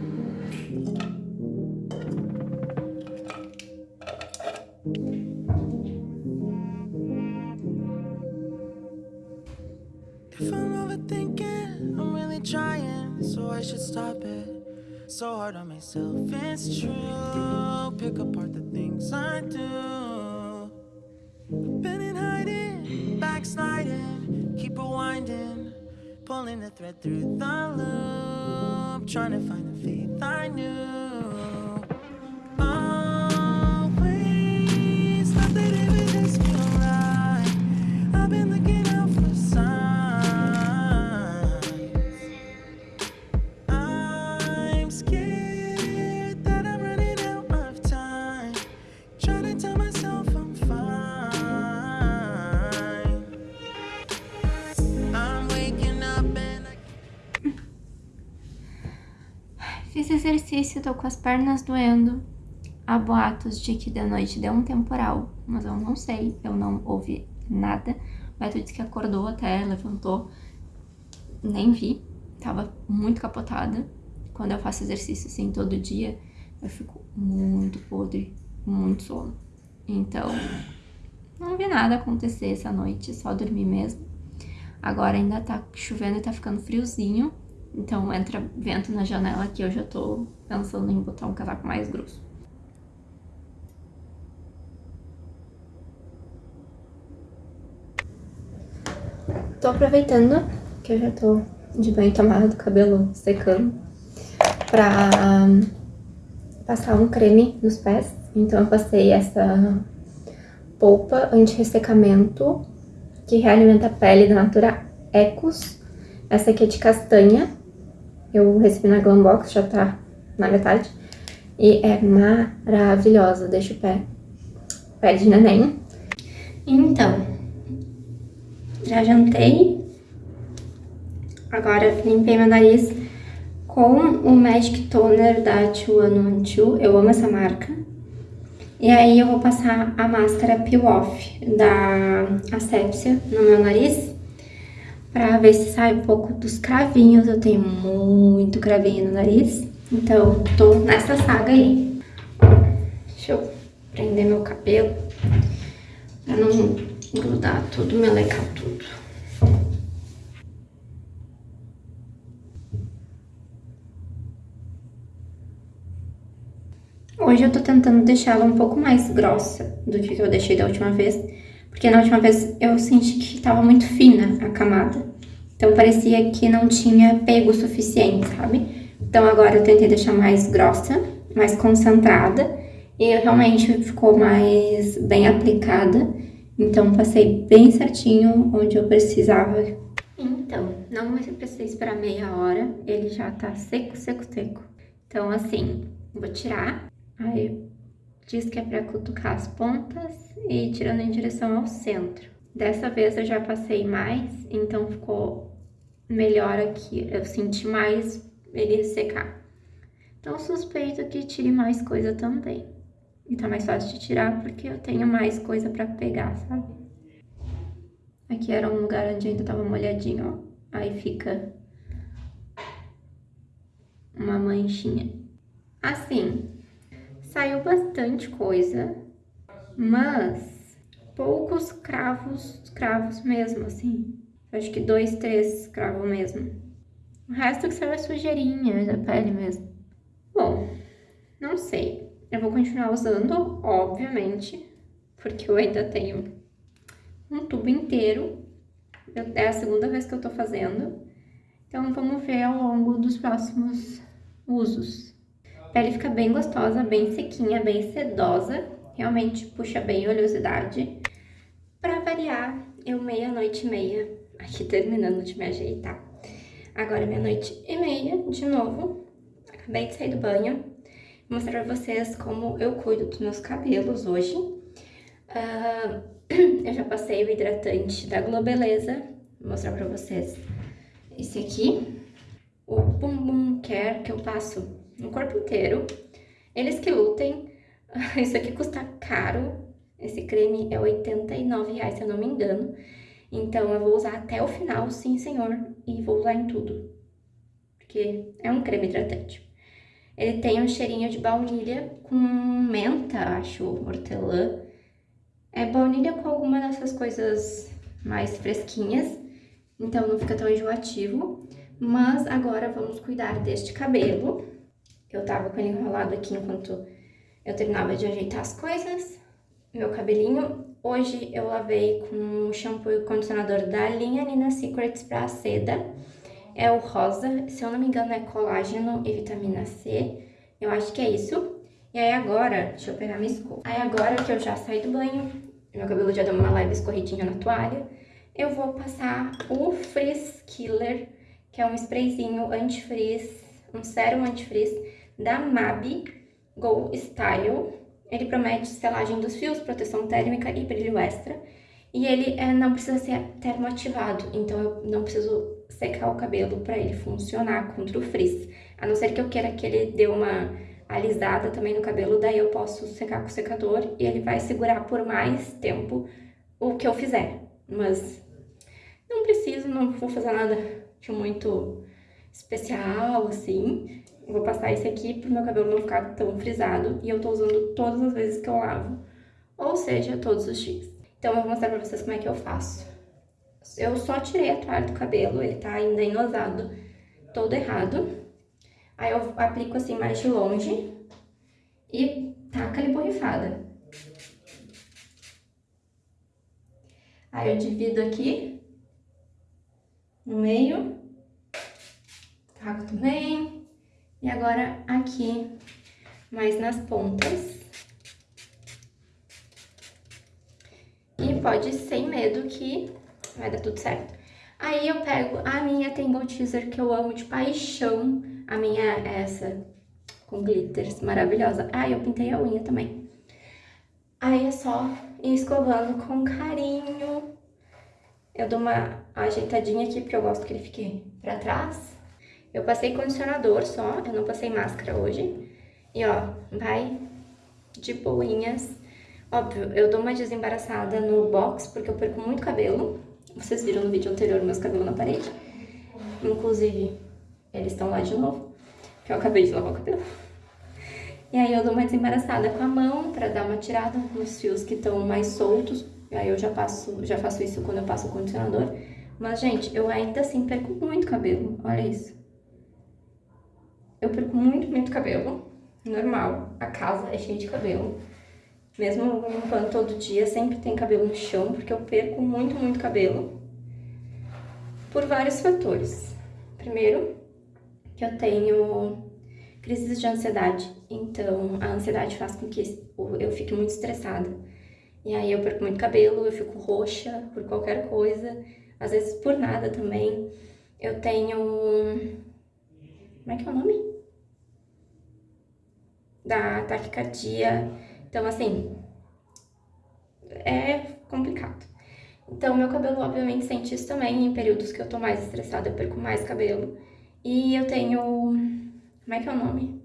If I'm overthinking, I'm really trying, so I should stop it. So hard on myself, it's true. Pick apart the things I do. Been in hiding, backsliding, keep rewinding, pulling the thread through the loop, trying to find the faith I knew. Tô com as pernas doendo. Há boatos de que de noite deu um temporal, mas eu não sei, eu não ouvi nada. O Beto disse que acordou até, levantou, nem vi, tava muito capotada. Quando eu faço exercício assim todo dia, eu fico muito podre, muito sono. Então, não vi nada acontecer essa noite, só dormi mesmo. Agora ainda tá chovendo e tá ficando friozinho, então entra vento na janela que eu já tô pensando em botar um casaco mais grosso. Tô aproveitando que eu já tô de banho tomado, cabelo secando, pra passar um creme nos pés. Então eu passei essa polpa anti-ressecamento que realimenta a pele da Natura Ecos. Essa aqui é de castanha. Eu recebi na Glambox, já tá na metade. E é maravilhosa, deixa o pé, pé de neném. Então, já jantei. Agora limpei meu nariz com o Magic Toner da 2112. Eu amo essa marca. E aí eu vou passar a máscara Peel Off da Asepsia no meu nariz. Pra ver se sai um pouco dos cravinhos. Eu tenho muito cravinho no nariz. Então, tô nessa saga aí. Deixa eu prender meu cabelo. Pra não grudar tudo, melecar tudo. Hoje eu tô tentando deixá-la um pouco mais grossa do que eu deixei da última vez, porque na última vez eu senti que tava muito fina a camada. Então parecia que não tinha pego o suficiente, sabe? Então agora eu tentei deixar mais grossa, mais concentrada, e realmente ficou mais bem aplicada. Então passei bem certinho onde eu precisava. Então, não precisei esperar meia hora, ele já tá seco, seco, seco. Então assim, vou tirar Aí diz que é para cutucar as pontas e ir tirando em direção ao centro. Dessa vez eu já passei mais, então ficou melhor aqui. Eu senti mais ele secar. Então suspeito que tire mais coisa também. E tá mais fácil de tirar porque eu tenho mais coisa pra pegar, sabe? Aqui era um lugar onde ainda tava molhadinho, ó. Aí fica uma manchinha. Assim, Saiu bastante coisa, mas poucos cravos, cravos mesmo, assim. Acho que dois, três cravos mesmo. O resto que saiu é sujeirinha da pele mesmo. Bom, não sei. Eu vou continuar usando, obviamente, porque eu ainda tenho um tubo inteiro. É a segunda vez que eu tô fazendo. Então, vamos ver ao longo dos próximos usos. A pele fica bem gostosa, bem sequinha, bem sedosa. Realmente puxa bem a oleosidade. Variar, eu meia-noite e meia, aqui terminando de me ajeitar. Agora meia-noite e meia, de novo. Acabei de sair do banho. Vou mostrar pra vocês como eu cuido dos meus cabelos hoje. Uh, eu já passei o hidratante da Globeleza. Vou mostrar pra vocês esse aqui. O Bumbum Care que eu passo no corpo inteiro. Eles que lutem. Isso aqui custa caro. Esse creme é 89 reais, se eu não me engano. Então, eu vou usar até o final, sim, senhor. E vou usar em tudo. Porque é um creme hidratante. Ele tem um cheirinho de baunilha com menta, acho, hortelã. É baunilha com alguma dessas coisas mais fresquinhas, então não fica tão enjoativo. Mas agora vamos cuidar deste cabelo. Eu tava com ele enrolado aqui enquanto eu terminava de ajeitar as coisas. Meu cabelinho. Hoje eu lavei com o shampoo e condicionador da linha Nina Secrets pra seda. É o rosa, se eu não me engano é colágeno e vitamina C. Eu acho que é isso. E aí agora, deixa eu pegar minha escova. Aí agora que eu já saí do banho, meu cabelo já deu uma leve escorridinha na toalha, eu vou passar o Frizz Killer, que é um sprayzinho anti-frizz, um sérum anti-frizz da MABI Go Style. Ele promete selagem dos fios, proteção térmica e brilho extra. E ele é, não precisa ser termoativado, então eu não preciso secar o cabelo para ele funcionar contra o frizz. A não ser que eu queira que ele dê uma alisada também no cabelo, daí eu posso secar com o secador e ele vai segurar por mais tempo o que eu fizer. Mas não preciso, não vou fazer nada de muito especial, assim. Vou passar esse aqui pro meu cabelo não ficar tão frisado e eu tô usando todas as vezes que eu lavo, ou seja, todos os dias. Então eu vou mostrar pra vocês como é que eu faço. Eu só tirei a toalha do cabelo, ele tá ainda enosado, todo errado. Aí eu aplico assim mais de longe e taca ali borrifada. Aí eu divido aqui no meio, taco também. E agora aqui, mais nas pontas. E pode sem medo que vai dar tudo certo. Aí eu pego a minha Tangle Teaser que eu amo de paixão, a minha é essa, com glitters, maravilhosa. Ah, eu pintei a unha também. Aí é só ir escovando com carinho. Eu dou uma ajeitadinha aqui, porque eu gosto que ele fique pra trás. Eu passei condicionador só, eu não passei máscara hoje. E ó, vai de boinhas. Óbvio, eu dou uma desembaraçada no box, porque eu perco muito cabelo. Vocês viram no vídeo anterior meus cabelos na parede. Inclusive, eles estão lá de novo, que eu acabei de lavar o cabelo. E aí eu dou uma desembaraçada com a mão pra dar uma tirada nos fios que estão mais soltos. E aí eu já, passo, já faço isso quando eu passo o condicionador. Mas, gente, eu ainda assim perco muito cabelo. Olha isso. Eu perco muito, muito cabelo. Normal. A casa é cheia de cabelo. Mesmo limpando todo dia, sempre tem cabelo no chão, porque eu perco muito, muito cabelo. Por vários fatores. Primeiro, que eu tenho crises de ansiedade. Então, a ansiedade faz com que eu fique muito estressada. E aí eu perco muito cabelo, eu fico roxa por qualquer coisa, às vezes por nada também. Eu tenho... Como é que é o nome? Da taquicardia. Então, assim, é complicado. Então, meu cabelo, obviamente, sente isso também. Em períodos que eu tô mais estressada, eu perco mais cabelo. E eu tenho, como é que é o nome?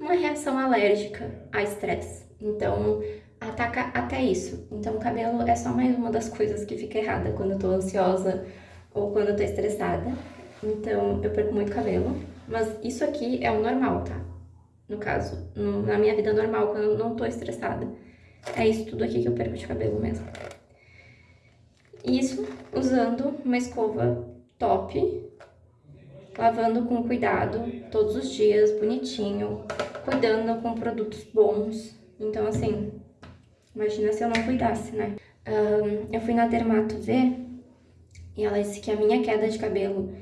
Uma reação alérgica a estresse. Então, ataca até isso. Então, o cabelo é só mais uma das coisas que fica errada quando eu tô ansiosa ou quando eu tô estressada. Então, eu perco muito cabelo. Mas isso aqui é o normal, tá? No caso, no, na minha vida normal, quando eu não tô estressada. É isso tudo aqui que eu perco de cabelo mesmo. Isso usando uma escova top lavando com cuidado todos os dias, bonitinho, cuidando com produtos bons. Então, assim, imagina se eu não cuidasse, né? Um, eu fui na Dermato ver e ela disse que a minha queda de cabelo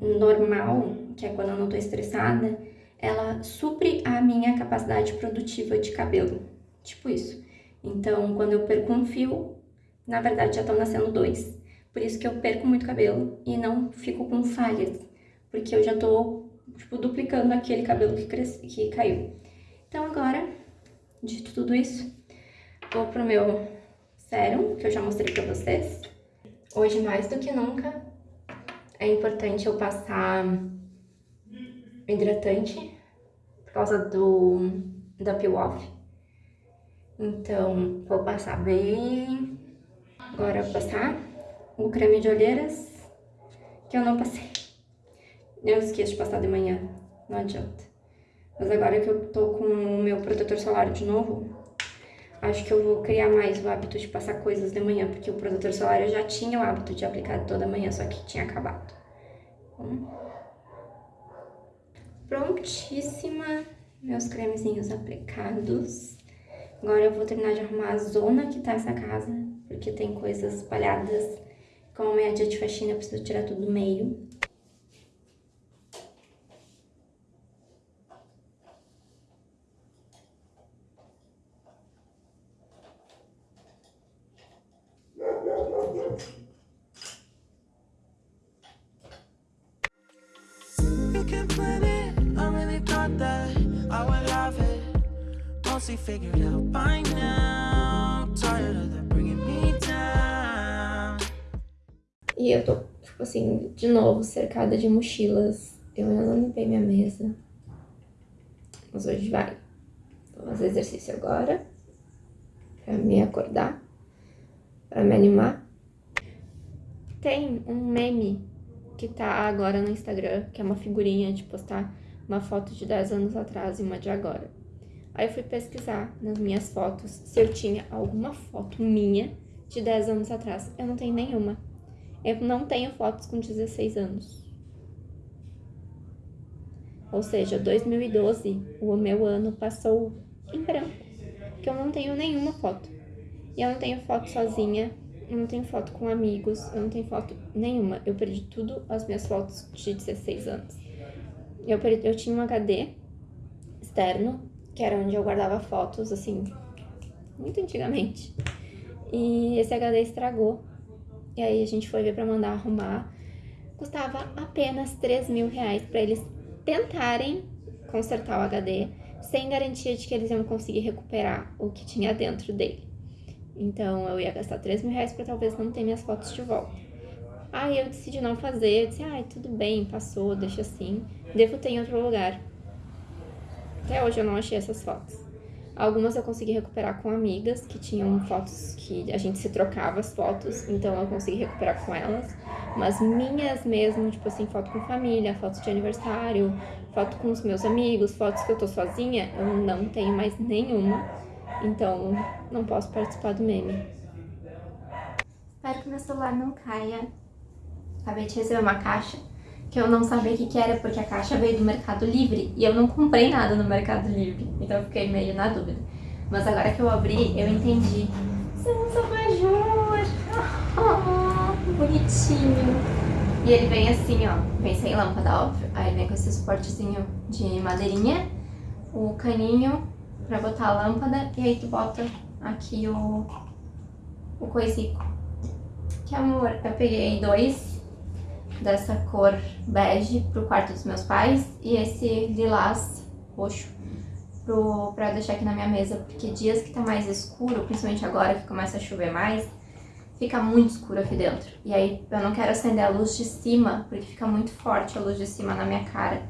normal, que é quando eu não tô estressada, ela supre a minha capacidade produtiva de cabelo. Tipo isso. Então, quando eu perco um fio, na verdade já estão nascendo dois. Por isso que eu perco muito cabelo e não fico com falhas porque eu já tô, tipo, duplicando aquele cabelo que, cresce, que caiu. Então agora, dito tudo isso, vou pro meu sérum, que eu já mostrei pra vocês. Hoje, mais do que nunca, é importante eu passar hidratante causa do da peel off. Então, vou passar bem. Agora vou passar o creme de olheiras, que eu não passei. Eu esqueço de passar de manhã, não adianta. Mas agora que eu tô com o meu protetor solar de novo, acho que eu vou criar mais o hábito de passar coisas de manhã, porque o protetor solar eu já tinha o hábito de aplicar toda manhã, só que tinha acabado. Prontíssima, meus cremezinhos aplicados. Agora eu vou terminar de arrumar a zona que tá essa casa, porque tem coisas espalhadas. Como é dia de faxina, eu preciso tirar tudo do meio. Figured out by now Tired of them bringing me down E eu tô, tipo assim, de novo, cercada de mochilas. Eu ainda não limpei minha mesa. Mas hoje vai. Vou fazer exercício agora. Pra me acordar. Pra me animar. Tem um meme que tá agora no Instagram, que é uma figurinha de postar uma foto de 10 anos atrás e uma de agora. Aí eu fui pesquisar nas minhas fotos se eu tinha alguma foto minha de 10 anos atrás. Eu não tenho nenhuma. Eu não tenho fotos com 16 anos. Ou seja, 2012, o meu ano passou em branco. Que eu não tenho nenhuma foto. E eu não tenho foto sozinha, eu não tenho foto com amigos, eu não tenho foto nenhuma. Eu perdi tudo as minhas fotos de 16 anos. Eu, perdi, eu tinha um HD externo que era onde eu guardava fotos, assim, muito antigamente. E esse HD estragou. E aí a gente foi ver pra mandar arrumar. Custava apenas 3 mil reais pra eles tentarem consertar o HD, sem garantia de que eles iam conseguir recuperar o que tinha dentro dele. Então eu ia gastar 3 mil reais pra talvez não ter minhas fotos de volta. Aí eu decidi não fazer, eu disse, ai, tudo bem, passou, deixa assim, devo ter em outro lugar. Até hoje eu não achei essas fotos. Algumas eu consegui recuperar com amigas que tinham fotos que a gente se trocava as fotos, então eu consegui recuperar com elas. Mas minhas mesmo, tipo assim, foto com família, fotos de aniversário, foto com os meus amigos, fotos que eu tô sozinha, eu não tenho mais nenhuma. Então não posso participar do meme. Espero que meu celular não caia. Acabei de receber uma caixa que eu não sabia o que, que era, porque a caixa veio do Mercado Livre e eu não comprei nada no Mercado Livre, então eu fiquei meio na dúvida. Mas agora que eu abri, eu entendi. São uns abajur! Oh, bonitinho! E ele vem assim, ó, vem sem lâmpada, óbvio. Aí vem com esse suportezinho de madeirinha, o caninho pra botar a lâmpada, e aí tu bota aqui o, o coisico. Que amor! Eu peguei dois dessa cor bege pro quarto dos meus pais e esse lilás roxo pro, pra deixar aqui na minha mesa, porque dias que tá mais escuro, principalmente agora que começa a chover mais, fica muito escuro aqui dentro. E aí eu não quero acender a luz de cima, porque fica muito forte a luz de cima na minha cara,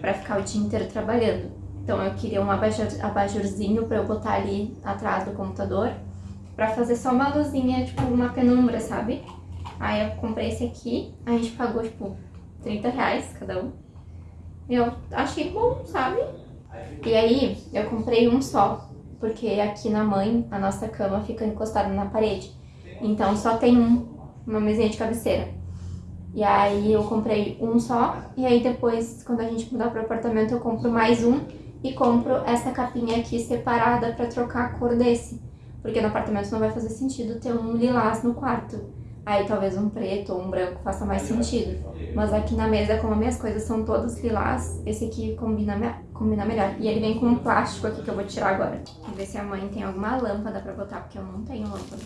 pra ficar o dia inteiro trabalhando. Então eu queria um abajur, abajurzinho pra eu botar ali atrás do computador, pra fazer só uma luzinha, tipo uma penumbra, sabe? Aí eu comprei esse aqui, a gente pagou, tipo, 30 reais cada um. Eu achei bom, sabe? E aí, eu comprei um só, porque aqui na mãe, a nossa cama fica encostada na parede. Então, só tem um, uma mesinha de cabeceira. E aí, eu comprei um só, e aí depois, quando a gente mudar pro apartamento, eu compro mais um e compro essa capinha aqui separada pra trocar a cor desse. Porque no apartamento não vai fazer sentido ter um lilás no quarto. Aí talvez um preto ou um branco faça mais sentido. Mas aqui na mesa, como as minhas coisas são todas lilás, esse aqui combina, combina melhor. E ele vem com um plástico aqui que eu vou tirar agora. Vou ver se a mãe tem alguma lâmpada pra botar, porque eu não tenho lâmpada.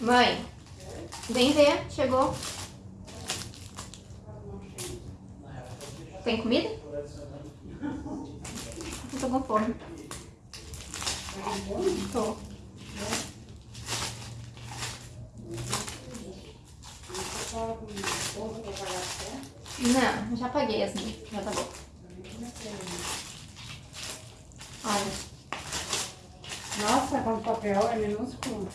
Mãe, Vem ver, chegou. Tem comida? Eu tô com fome. Tô. Não, já paguei as minhas. Já tá bom. Olha. Nossa, quanto papel é minúsculo.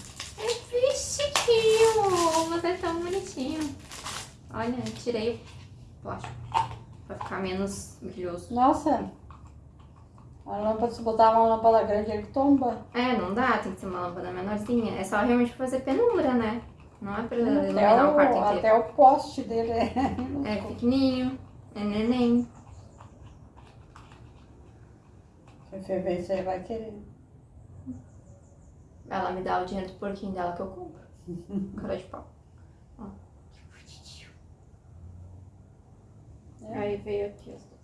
Você é tão bonitinho. Olha, tirei o plástico. Pra ficar menos brilhoso. Nossa. A lâmpada, se botar uma lâmpada grande, ele tomba. É, não dá, tem que ser uma lâmpada menorzinha. É só realmente pra fazer penumbra, né? Não é pra Até iluminar o quarto o, inteiro. até o poste dele é É pequenininho, é neném. Se você ver, você vai querer. Ela me dá o dinheiro do porquinho dela que eu compro. Cara de pau. Ó. É. Aí veio aqui os dois.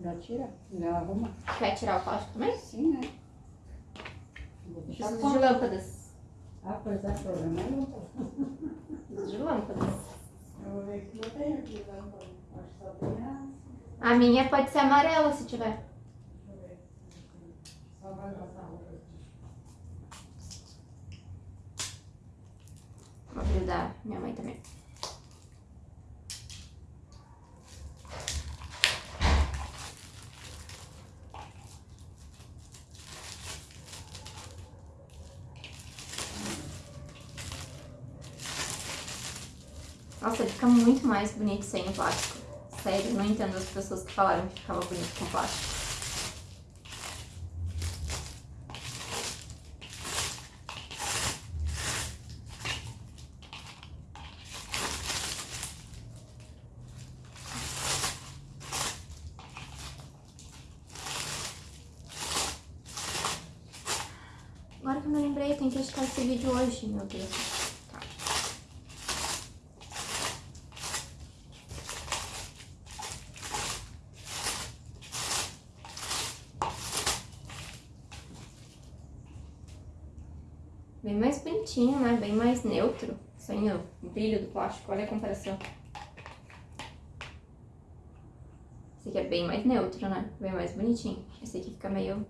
Já tira, já arruma. Quer tirar o plástico também? Sim, né? Preciso de lâmpadas. Ah, pois é, problema é lâmpada. Preciso de lâmpadas. Eu vou ver que não tem aqui lâmpada. Acho que só tem a... A minha pode ser amarela se tiver. Deixa eu ver. Só vai passar a roupa. Vou abrir da minha mãe também. Nossa, fica muito mais bonito sem o plástico. Sério, não entendo as pessoas que falaram que ficava bonito com plástico. Eu tenho que editar esse vídeo hoje, meu Deus. Tá. Bem mais bonitinho, né? Bem mais neutro. Sem o brilho do plástico. Olha a comparação. Esse aqui é bem mais neutro, né? Bem mais bonitinho. Esse aqui fica meio